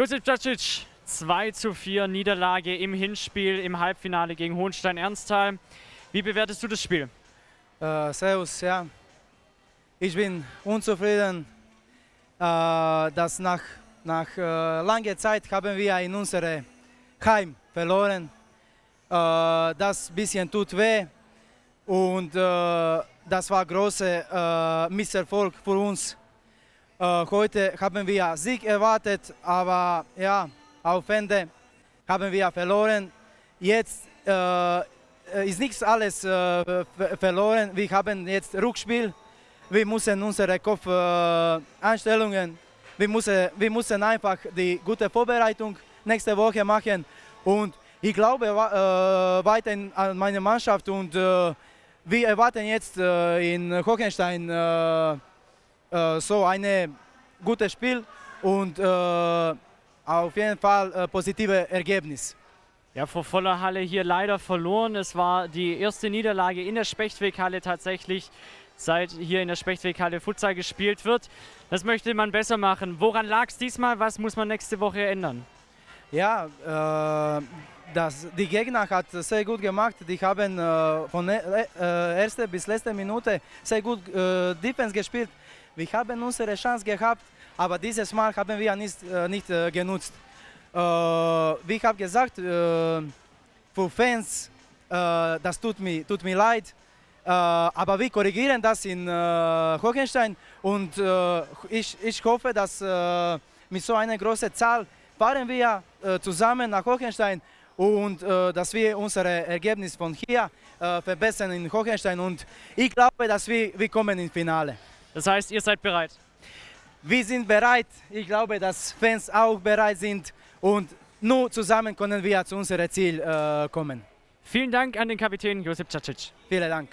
Josip Dacic, 2 zu 4 Niederlage im Hinspiel im Halbfinale gegen Hohenstein-Ernsthal. Wie bewertest du das Spiel? Äh, servus, ja. Ich bin unzufrieden, äh, dass nach, nach äh, langer Zeit haben wir in unserem Heim verloren. Äh, das bisschen tut weh und äh, das war großer äh, Misserfolg für uns. Äh, heute haben wir Sieg erwartet, aber ja, auf Ende haben wir verloren. Jetzt äh, ist nichts alles äh, verloren. Wir haben jetzt Rückspiel. Wir müssen unsere Kopfeinstellungen, äh, wir, müssen, wir müssen einfach die gute Vorbereitung nächste Woche machen. Und ich glaube äh, weiter an meine Mannschaft und äh, wir erwarten jetzt äh, in Hochenstein äh, so ein gutes Spiel und äh, auf jeden Fall äh, positive Ergebnis. Ja, vor voller Halle hier leider verloren. Es war die erste Niederlage in der Spechtweghalle tatsächlich, seit hier in der Spechtweghalle Futsal gespielt wird. Das möchte man besser machen. Woran lag es diesmal? Was muss man nächste Woche ändern? Ja, äh, das, die Gegner hat sehr gut gemacht. Die haben äh, von äh, erster bis letzter Minute sehr gut äh, Defense gespielt. Wir haben unsere Chance gehabt, aber dieses Mal haben wir nicht, äh, nicht äh, genutzt. Äh, wie ich habe gesagt, äh, für Fans, äh, das tut mir, tut mir leid, äh, aber wir korrigieren das in Hohenstein und ich, ich hoffe, dass mit so einer großen Zahl fahren wir zusammen nach Hohenstein und äh, dass wir unser Ergebnis von hier äh, verbessern in Hohenstein und ich glaube, dass wir, wir kommen ins Finale. Das heißt, ihr seid bereit? Wir sind bereit. Ich glaube, dass Fans auch bereit sind und nur zusammen können wir zu unserem Ziel äh, kommen. Vielen Dank an den Kapitän Josip Cacic. Vielen Dank.